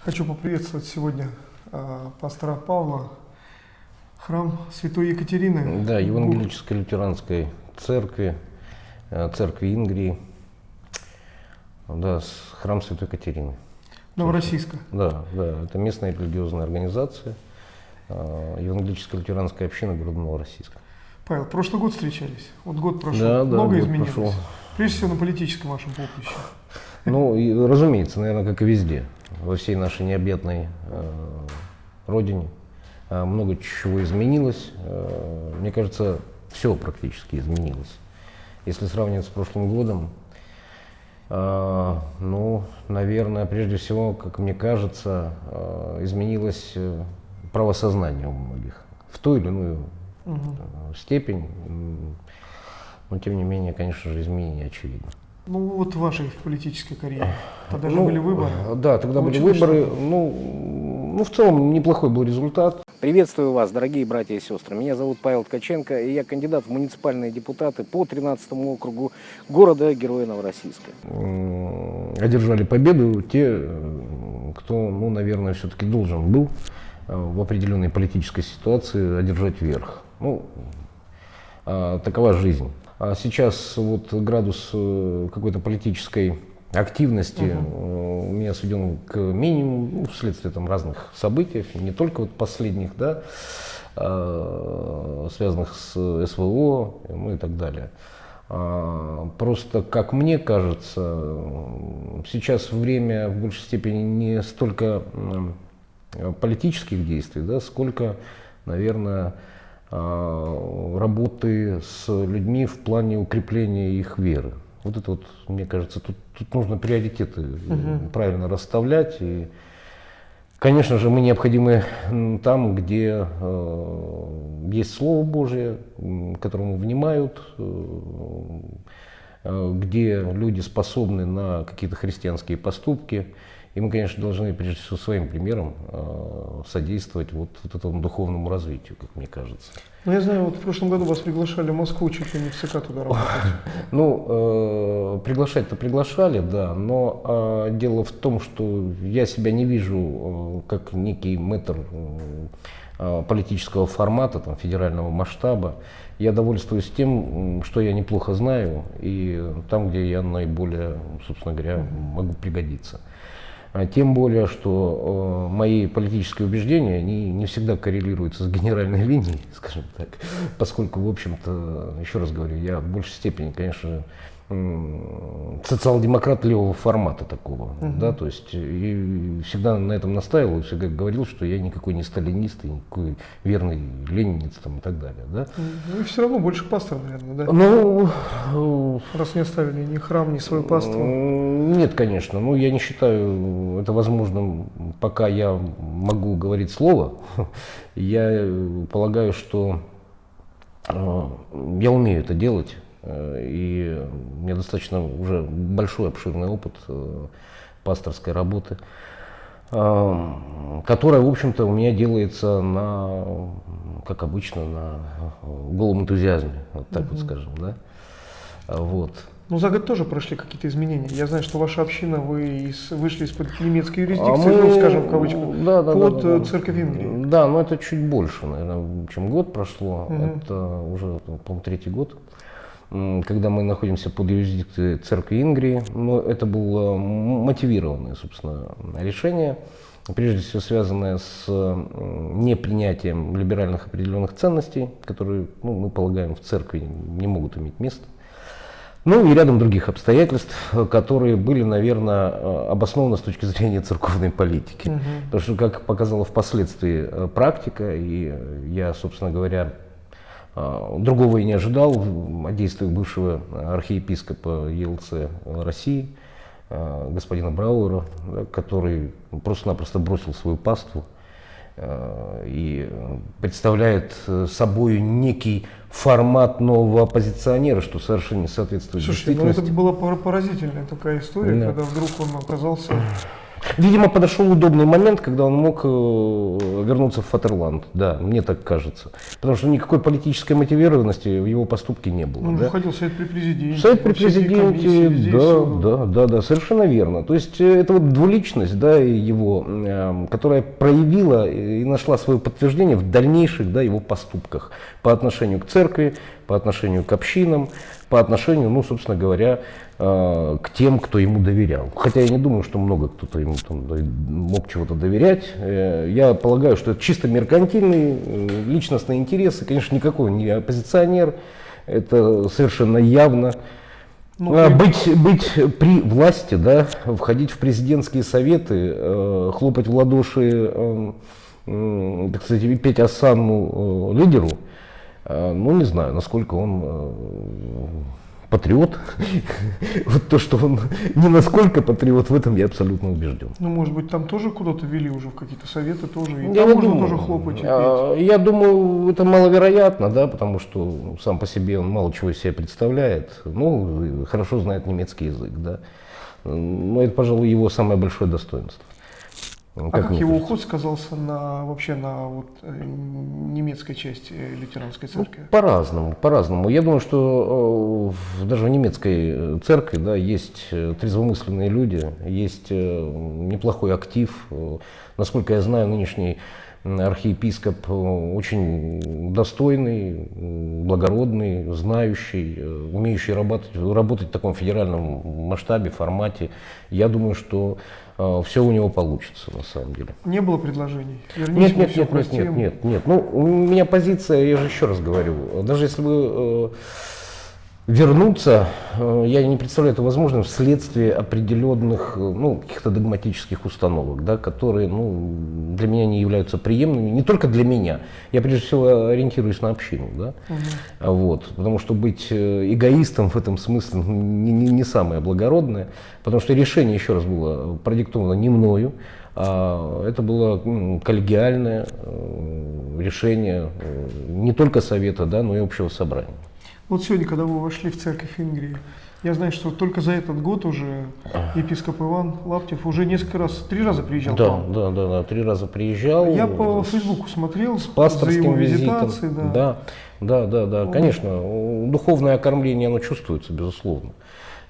Хочу поприветствовать сегодня э, пастора Павла, храм Святой Екатерины. Да, Евангелической лютеранской церкви, э, церкви Ингрии, да, храм Святой Екатерины. Новороссийска. Да, да, это местная религиозная организация, э, Евангелическая лютеранская община города Новороссийска. Павел, прошлый год встречались, вот год прошел, да, да, много изменилось. Прошел. Прежде всего на политическом вашем поприще. Ну, и, разумеется, наверное, как и везде, во всей нашей необъятной э, родине. Э, много чего изменилось. Э, мне кажется, все практически изменилось. Если сравнивать с прошлым годом, э, ну, наверное, прежде всего, как мне кажется, изменилось правосознание у многих в ту или иную э, степень. Но, тем не менее, конечно же, изменения очевидны. Ну вот в вашей политической карьере. Тогда же Ну, были выборы. э, Да, тогда были Получилось выборы. Ну, ну, в целом неплохой был результат. Приветствую вас, дорогие братья и сестры. Меня зовут Павел Ткаченко, и я кандидат в муниципальные депутаты по 13 округу города Героя Новороссийска. Одержали победу те, э, кто, ну, наверное, все-таки должен был э, в определенной политической ситуации одержать верх. Ну, такова жизнь. А сейчас вот градус э, какой-то политической активности э, у меня сведен к минимуму ну, вследствие там разных событий, не только вот последних, да, а, связанных с СВО ну, и так далее. А, Просто, как мне кажется, сейчас время в большей степени не столько политических действий, да, сколько, наверное, работы с людьми в плане укрепления их веры. Вот это вот, мне кажется, тут, тут нужно приоритеты э, правильно расставлять. И, конечно же, мы необходимы там, где э, есть Слово Божие, которому внимают, э, э, где люди способны на какие-то христианские поступки. И мы, конечно, должны прежде всего своим примером э, содействовать вот, вот этому духовному развитию, как мне кажется. Ну я знаю, вот в прошлом году вас приглашали в Москву чуть ли не в ЦК туда работать. Ну, э, приглашать-то приглашали, да, но э, дело в том, что я себя не вижу э, как некий мэтр э, политического формата, там, федерального масштаба. Я довольствуюсь тем, что я неплохо знаю, и там, где я наиболее, собственно говоря, могу пригодиться. А Тем более, что э, мои политические убеждения они не всегда коррелируются с генеральной линией, скажем так, поскольку, в общем-то, еще раз говорю, я в большей степени, конечно, социал-демократ левого формата такого, да, то есть и всегда на этом настаивал, и всегда говорил, что я никакой не сталинист, и никакой верный ленинец там и так далее, да. Ну и все равно больше пастор, наверное, да? Ну, Раз не оставили ни храм, ни свою паству. Нет, конечно. Ну, я не считаю это возможным, пока я могу говорить слово. Я полагаю, что э, я умею это делать. э, И у меня достаточно уже большой, обширный опыт э, пасторской работы, которая, в общем-то, у меня делается на, как обычно, на голом энтузиазме, вот так вот скажем, да. Вот. Ну за год тоже прошли какие-то изменения. Я знаю, что ваша община, вы из- вышли из-под немецкой А юрисдикции, мы- ну скажем в кавычках, да, да, под да, да, э, да. церковь Венгрии. Да, но это чуть больше, наверное, чем год прошло. Мгм. Это уже, по-моему, третий год, когда мы находимся под юрисдикцией церкви Ингрии. Но это было мотивированное, собственно, решение, прежде всего связанное с непринятием либеральных определенных ценностей, которые, ну, мы полагаем, в церкви не могут иметь места. Ну и рядом других обстоятельств, э, которые были, наверное, э, обоснованы с точки зрения церковной политики. Мгм. Потому что, как показала впоследствии э, практика, и я, собственно говоря, другого и не ожидал от действий бывшего архиепископа ЕЛЦ России, господина Брауэра, который просто-напросто бросил свою паству и э, представляет э, собой некий формат нового оппозиционера, что совершенно не соответствует Слушайте, ну это действительности. была пор- поразительная такая история, Да. когда вдруг он оказался Видимо, подошел удобный момент, когда он мог э, вернуться в Фатерланд. Да, мне так кажется. Потому что никакой политической мотивированности в его поступке не было. Он да? же входил в Совет при президенте. Совет при президенте, да, да, да, да, совершенно верно. То есть э, это вот двуличность, да, его, э, которая проявила и нашла свое подтверждение в дальнейших, да, его поступках по отношению к церкви, по отношению к общинам, по отношению, ну, собственно говоря, э, к тем, кто ему доверял. Хотя я не думаю, что много кто-то ему там мог чего-то доверять. Э, Я полагаю, что это чисто меркантильный э, личностный интерес, и, конечно, никакой не оппозиционер. Это совершенно явно. Ну, А, быть, быть при власти, да, входить в президентские советы, хлопать в ладоши, так сказать, петь осанну лидеру, ну не знаю, насколько он э, патриот. Вот то, что он не насколько патриот, в этом я абсолютно убежден. Ну, может быть, там тоже куда-то вели уже в какие-то советы тоже. И Я там можно думаю. тоже хлопать и петь. А, Я думаю, это маловероятно, да, потому что сам по себе он мало чего из себя представляет. Ну, хорошо знает немецкий язык, да. Но это, пожалуй, его самое большое достоинство. А как, его кажется. уход сказался на вообще на вот, э, немецкой части э, лютеранской Ну, церкви? по-разному, по-разному. Я думаю, что э, даже в немецкой церкви да, есть трезвомысленные люди, есть неплохой актив. Насколько я знаю, нынешний архиепископ очень достойный, благородный, знающий, умеющий работать, работать в таком федеральном масштабе, формате. Я думаю, что все у него получится на самом деле. Не было предложений? Вернись, Нет, нет, нет, нет, нет, нет, нет. Ну, у меня позиция, я же еще раз говорю, даже если э, вернуться, э, я не представляю это возможным вследствие определенных, э, ну, каких-то догматических установок, да, которые, ну, для меня не являются приемлемыми, не только для меня. Я прежде всего ориентируюсь на общину, да, А вот, потому что быть э, эгоистом в этом смысле ну, не, не- не самое благородное, потому что решение, еще раз, было продиктовано не мною, а это было м, коллегиальное решение не только совета, да, но и общего собрания. Вот сегодня, когда вы вошли в церковь Ингрии, я знаю, что только за этот год уже епископ Иван Лаптев уже несколько раз, три раза приезжал к Да, вам. да, да, да, три раза приезжал. Я по Фейсбуку смотрел с за пасторским его визитом. визитацией, да. да, да, да, да, конечно, у- духовное окормление, оно чувствуется, безусловно.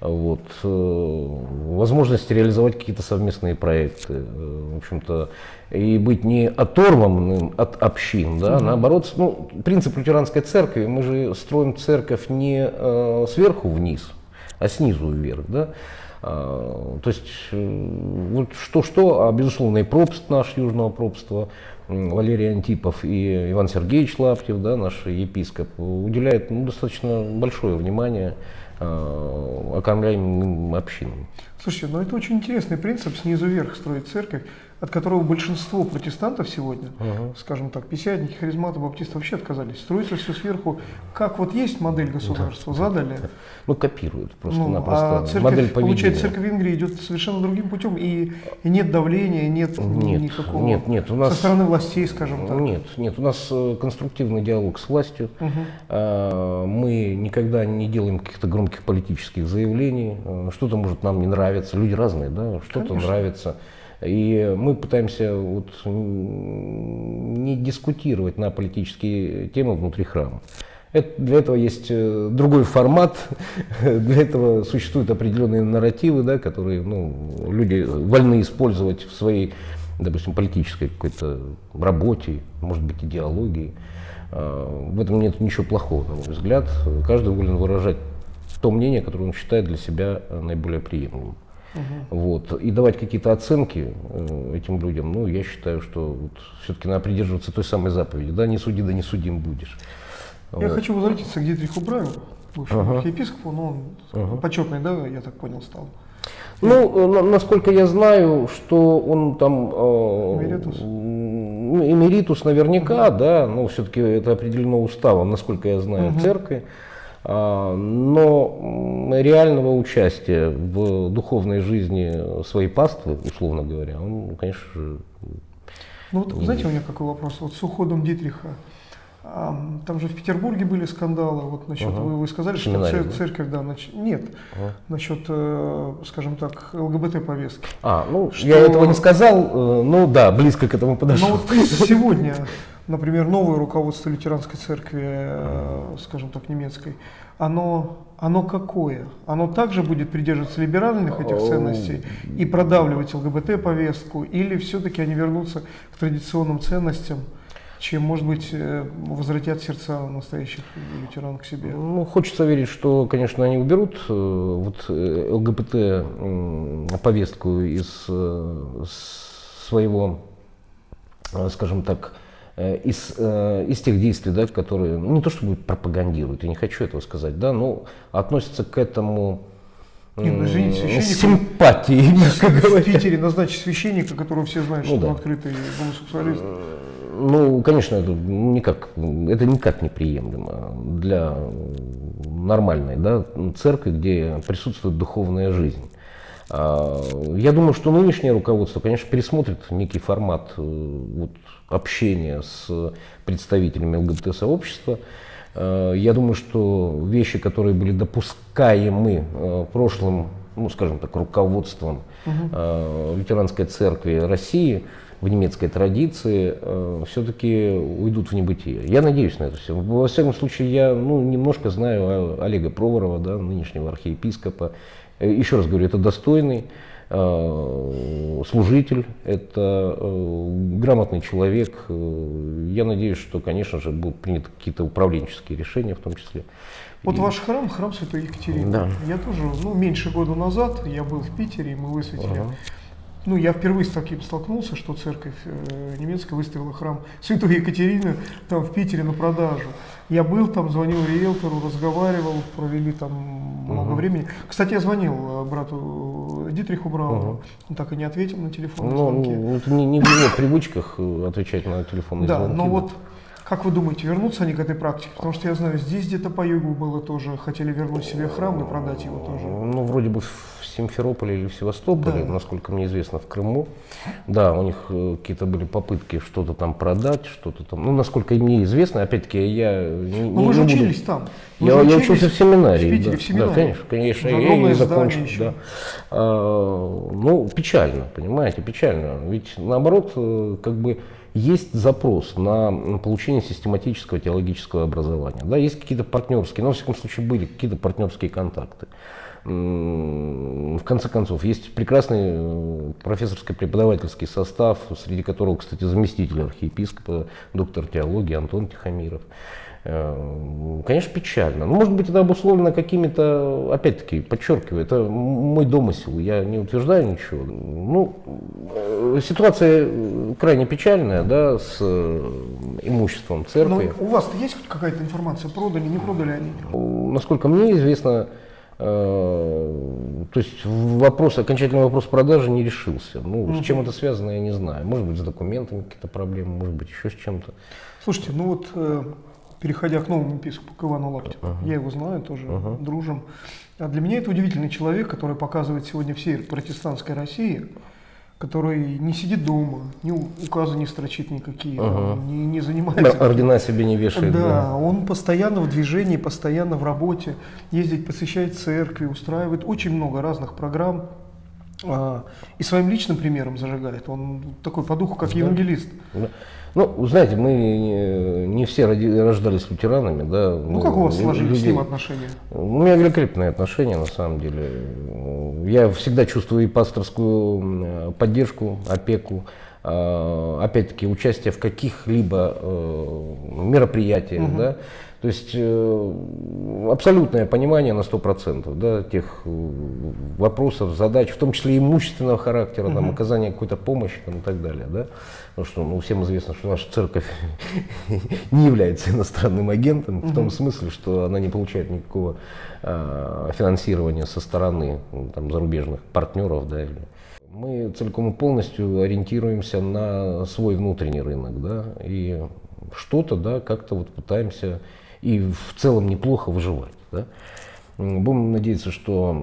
Вот, э, возможность реализовать какие-то совместные проекты, э, в общем-то, и быть не оторванным от общин, да, наоборот, ну, принцип лютеранской церкви, мы же строим церковь не э, сверху вниз, а снизу вверх, да, а, то есть, э, вот что-что, а безусловно и пропст наш южного пропства, Валерий Антипов и Иван Сергеевич Лаптев, да, наш епископ, уделяет ну, достаточно большое внимание окормляемым общинам. Слушайте, ну это очень интересный принцип снизу вверх строить церковь, от которого большинство протестантов сегодня, скажем так, пятидесятники, харизматы, баптисты вообще отказались. Строится все сверху, как вот есть модель государства, задали. Ну, копируют Ну, просто-напросто а церковь, модель поведения. получается, церковь Венгрии идет совершенно другим путем, и, и нет давления, нет, Нет, никакого нет, нет, у нас- со стороны властей, скажем так. Нет, нет, у нас э, конструктивный диалог с властью. А, Мы никогда не делаем каких-то громких политических заявлений. Э, Что-то может нам не нравиться. Люди разные, да, что-то нравится. И мы пытаемся вот не дискутировать на политические темы внутри храма. Это, для этого есть э, другой формат, для этого существуют определенные нарративы, да, которые ну, люди вольны использовать в своей, допустим, политической какой-то работе, может быть, идеологии. А, В этом нет ничего плохого, на мой взгляд. Каждый волен выражать то мнение, которое он считает для себя э, наиболее приемлемым. Вот. И давать какие-то оценки э, этим людям, ну, я считаю, что вот, все-таки надо придерживаться той самой заповеди. Да, не суди, да не судим будешь. Я Вот. хочу возвратиться к Дитриху Браю, бывшему Ага. архиепископу, но он почетный, да, я так понял, стал. Ну, э, на- насколько я знаю, что он там... э, Эмеритус? эмеритус наверняка, да, но все-таки это определено уставом, насколько я знаю, церкви. А, но реального участия в духовной жизни своей паствы, условно говоря, он, конечно же, Ну вот, знаете, у меня какой вопрос? Вот с уходом Дитриха, А, там же в Петербурге были скандалы. Вот насчет, Ага. вы, вы сказали, что цер- да? церковь, да, нач- нет, Ага. насчет, э, скажем так, ЛГБТ повестки. А, ну, Что- я этого не сказал, э, ну да, близко к этому подошел. Но вот сегодня, например, новое руководство лютеранской церкви, э, скажем так, немецкой, оно, оно какое? Оно также будет придерживаться либеральных этих ценностей и продавливать ЛГБТ-повестку, или все-таки они вернутся к традиционным ценностям, чем, может быть, э, возвратят сердца настоящих лютеран к себе? Ну, хочется верить, что, конечно, они уберут э, вот э, ЛГБТ м, повестку из своего, скажем так, из, из тех действий, да, которые, ну, не то чтобы пропагандируют, я не хочу этого сказать, да, но относятся к этому ну, извините, м, с священник- симпатией, мягко В говоря. Питере назначить священника, которого все знают, что Ну он да. открытый гомосексуалист. Ну, конечно, это никак, это никак неприемлемо для нормальной да, церкви, где присутствует духовная жизнь. А, Я думаю, что нынешнее руководство, конечно, пересмотрит некий формат э, вот, общения с представителями ЛГБТ-сообщества. Э, Я думаю, что вещи, которые были допускаемы э, прошлым, ну, скажем так, руководством э, лютеранской церкви России в немецкой традиции, все-таки уйдут в небытие. Я надеюсь на это все. Во всяком случае, я ну, немножко знаю Олега Проворова, да, нынешнего архиепископа. Э, Еще раз говорю, это достойный э, служитель, это э, грамотный человек. Э, Я надеюсь, что, конечно же, будут приняты какие-то управленческие решения в том числе. Вот И- ваш храм, храм Святой Екатерины. Да. Я тоже, ну, меньше года назад я был в Питере, и мы высветили. Ага. Ну, я впервые с таким столкнулся, что церковь э, немецкая выставила храм Святой Екатерины там в Питере на продажу. Я был там, звонил риэлтору, разговаривал, провели там много Мгм. времени. Кстати, я звонил э, брату Дитриху Брауну, Мгм. он так и не ответил на телефонные Ну, звонки. ну, это не, не в его привычках э, отвечать на телефонные Да, звонки. но вот как вы думаете, вернутся они к этой практике? Потому что я знаю, здесь где-то по югу было тоже, хотели вернуть себе храм и продать его тоже. Ну, вроде бы в Симферополе или в Севастополе, Да. насколько мне известно, в Крыму. Да, у них э, какие-то были попытки что-то там продать, что-то там. Ну, насколько мне известно, опять-таки, я не, Ну не- вы же не буду- учились там. Вы Я, учились учился в семинарии. В Питере, да. в семинарии. Да, конечно, конечно. Я здание закончил. еще. Да. А, ну, печально, понимаете, печально. Ведь наоборот, э, как бы есть запрос на получение систематического теологического образования. Да, есть какие-то партнерские, но, во всяком случае, были какие-то партнерские контакты. В конце концов, есть прекрасный э, профессорско-преподавательский состав, среди которого, кстати, заместитель архиепископа, доктор теологии Антон Тихомиров. Э, Конечно, печально. Но, может быть, это обусловлено какими-то, опять-таки, подчеркиваю, это мой домысел, я не утверждаю ничего. Ну, э, ситуация э, крайне печальная, да, с э, имуществом Но церкви. у вас есть хоть какая-то информация, продали, не продали они? Насколько мне известно, то есть вопрос, окончательный вопрос продажи не решился. Ну, с чем это связано, я не знаю. Может быть, с документами какие-то проблемы, может быть, еще с чем-то. Слушайте, ну вот, переходя к новому епископу, к Ивану Лаптеву, я его знаю, тоже дружим. А для меня это удивительный человек, который показывает сегодня всей протестантской России, который не сидит дома, у- указы не строчит никакие, там, не, не занимается... Ордена себе не вешает. Да, он постоянно в движении, постоянно в работе, ездит, посещает церкви, устраивает очень много разных программ. А, и своим личным примером зажигает. Он такой по духу, как евангелист. Да. Ну, вы знаете, мы не, не все роди- рождались лютеранами, да. Ну, как у вас сложились с людей- ним отношения? У меня великолепные отношения, на самом деле. Я всегда чувствую и пасторскую поддержку, опеку, а, опять-таки участие в каких-либо э, мероприятиях, да. То есть э, абсолютное понимание на 100% да, тех э, вопросов, задач, в том числе имущественного характера, там, оказания какой-то помощи там, и так далее. Да? Потому что ну, всем известно, что наша церковь не является иностранным агентом, в том смысле, что она не получает никакого а, финансирования со стороны ну, там, зарубежных партнеров. Да, или- мы целиком и полностью ориентируемся на свой внутренний рынок, да, и что-то, да, как-то вот пытаемся и в целом неплохо выживать, да. Будем надеяться, что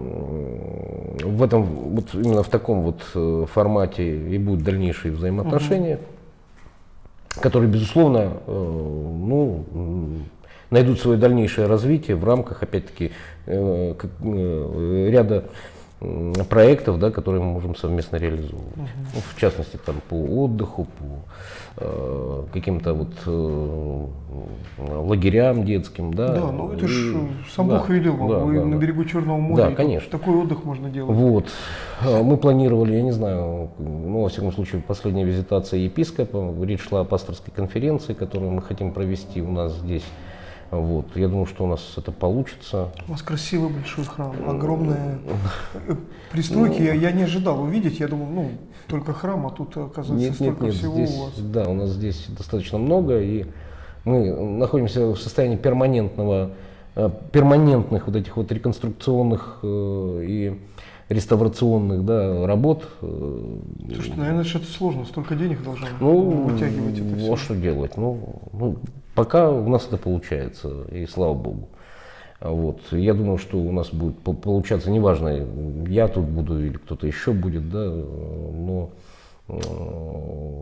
в этом, вот именно в таком вот э, формате и будут дальнейшие взаимоотношения. которые, безусловно, э, ну, найдут свое дальнейшее развитие в рамках, опять-таки, э, ряда проектов, да, которые мы можем совместно реализовывать. Ну, в частности, там, по отдыху, по э, каким-то вот э, лагерям детским. Да, Да, ну это И- ж э, сам да, Бог вам, да, вы да, на да. берегу Черного моря. Да, конечно. Такой отдых можно делать. Вот. А, Мы планировали, я не знаю, ну, во всяком случае, последняя визитация епископа. Речь шла о пасторской конференции, которую мы хотим провести у нас здесь. Вот. Я думаю, что у нас это получится. У вас красивый большой храм, огромные э, пристройки. Я, я не ожидал увидеть, я думал, ну, только храм, а тут, оказывается, Нет, столько нет, всего здесь, у вас. да, у нас здесь достаточно много, и мы находимся в состоянии перманентного, э, перманентных вот этих вот реконструкционных э, и реставрационных да, работ. э, Слушайте, наверное, это сложно, столько денег должно Ну, вытягивать это все. а что делать? Ну, ну, пока у нас это получается, и слава богу. Вот. Я думаю, что у нас будет по- получаться, неважно, я тут буду или кто-то еще будет, да, но э,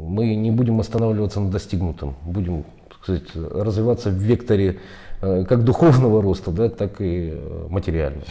мы не будем останавливаться на достигнутом, будем, сказать, развиваться в векторе э, как духовного роста, да, так и материального.